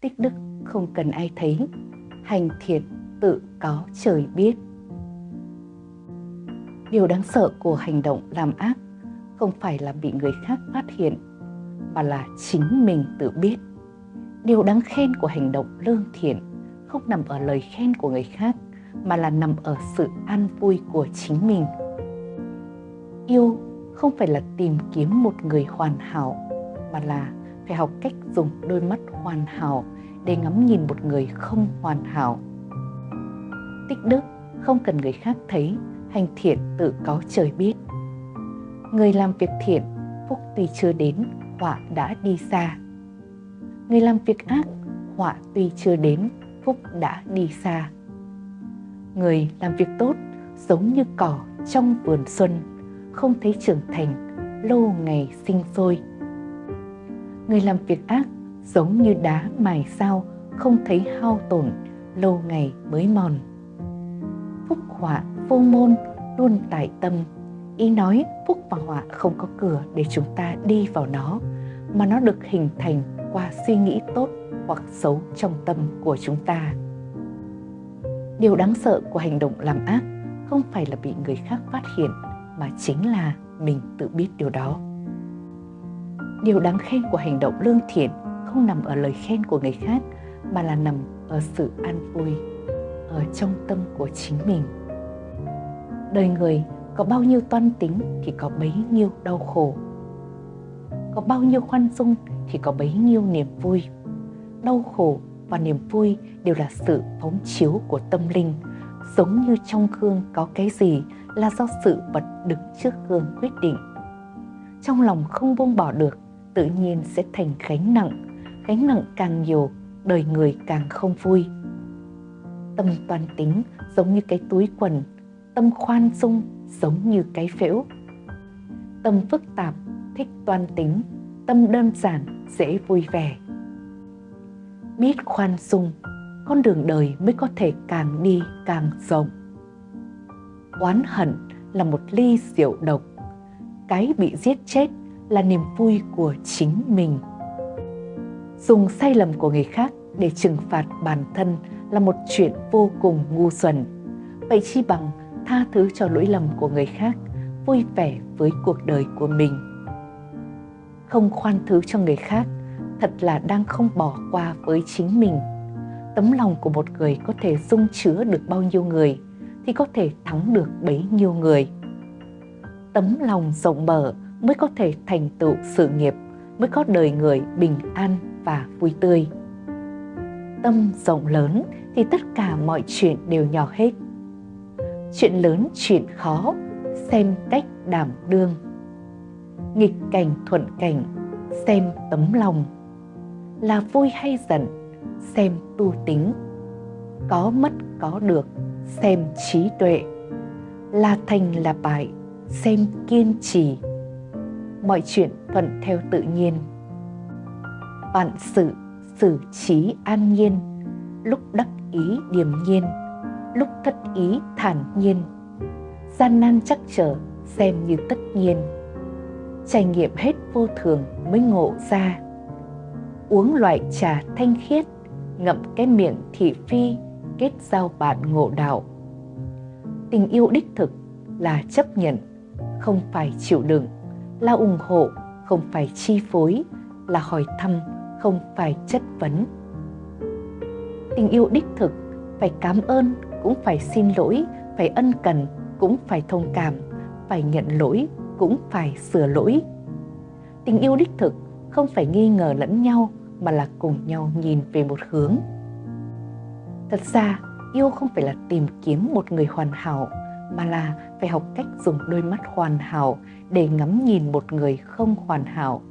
tích đức không cần ai thấy, hành thiện tự có trời biết. Điều đáng sợ của hành động làm ác không phải là bị người khác phát hiện, mà là chính mình tự biết. Điều đáng khen của hành động lương thiện không nằm ở lời khen của người khác, mà là nằm ở sự an vui của chính mình. Yêu không phải là tìm kiếm một người hoàn hảo, mà là phải học cách dùng đôi mắt hoàn hảo để ngắm nhìn một người không hoàn hảo. Tích đức không cần người khác thấy, hành thiện tự có trời biết. Người làm việc thiện, phúc tuy chưa đến, họa đã đi xa. Người làm việc ác, họa tuy chưa đến, phúc đã đi xa. Người làm việc tốt giống như cỏ trong vườn xuân, không thấy trưởng thành, lâu ngày sinh sôi. Người làm việc ác giống như đá mài sao, không thấy hao tổn, lâu ngày mới mòn. Phúc họa vô môn luôn tại tâm, ý nói phúc và họa không có cửa để chúng ta đi vào nó, mà nó được hình thành qua suy nghĩ tốt hoặc xấu trong tâm của chúng ta. Điều đáng sợ của hành động làm ác không phải là bị người khác phát hiện mà chính là mình tự biết điều đó. Điều đáng khen của hành động lương thiện không nằm ở lời khen của người khác mà là nằm ở sự an vui ở trong tâm của chính mình. Đời người có bao nhiêu toan tính thì có bấy nhiêu đau khổ. Có bao nhiêu khoan dung thì có bấy nhiêu niềm vui. Đau khổ và niềm vui đều là sự phóng chiếu của tâm linh, giống như trong gương có cái gì là do sự vật đứng trước gương quyết định. Trong lòng không buông bỏ được, tự nhiên sẽ thành gánh nặng, gánh nặng càng nhiều, đời người càng không vui. Tâm toàn tính giống như cái túi quần, tâm khoan dung giống như cái phễu. Tâm phức tạp, thích toan tính, tâm đơn giản, dễ vui vẻ biết khoan dung con đường đời mới có thể càng đi càng rộng oán hận là một ly rượu độc cái bị giết chết là niềm vui của chính mình dùng sai lầm của người khác để trừng phạt bản thân là một chuyện vô cùng ngu xuẩn vậy chi bằng tha thứ cho lỗi lầm của người khác, vui vẻ với cuộc đời của mình không khoan thứ cho người khác, thật là đang không bỏ qua với chính mình. Tấm lòng của một người có thể dung chứa được bao nhiêu người thì có thể thắng được bấy nhiêu người. Tấm lòng rộng mở mới có thể thành tựu sự nghiệp, mới có đời người bình an và vui tươi. Tâm rộng lớn thì tất cả mọi chuyện đều nhỏ hết. Chuyện lớn, chuyện khó, xem cách đảm đương. Nghịch cảnh thuận cảnh, xem tấm lòng là vui hay giận xem tu tính có mất có được xem trí tuệ là thành là bại xem kiên trì mọi chuyện thuận theo tự nhiên. Vạn sự xử trí an nhiên lúc đắc ý điềm nhiên lúc thất ý thản nhiên. Gian nan chắc trở xem như tất nhiên. Trải nghiệm hết vô thường mới ngộ ra. Uống loại trà thanh khiết, ngậm cái miệng thị phi, kết giao bạn ngộ đạo. Tình yêu đích thực là chấp nhận, không phải chịu đựng, là ủng hộ, không phải chi phối, là hỏi thăm, không phải chất vấn. Tình yêu đích thực phải cảm ơn, cũng phải xin lỗi, phải ân cần, cũng phải thông cảm, phải nhận lỗi, cũng phải sửa lỗi. Tình yêu đích thực không phải nghi ngờ lẫn nhau mà là cùng nhau nhìn về một hướng. Thật ra, yêu không phải là tìm kiếm một người hoàn hảo, mà là phải học cách dùng đôi mắt hoàn hảo để ngắm nhìn một người không hoàn hảo.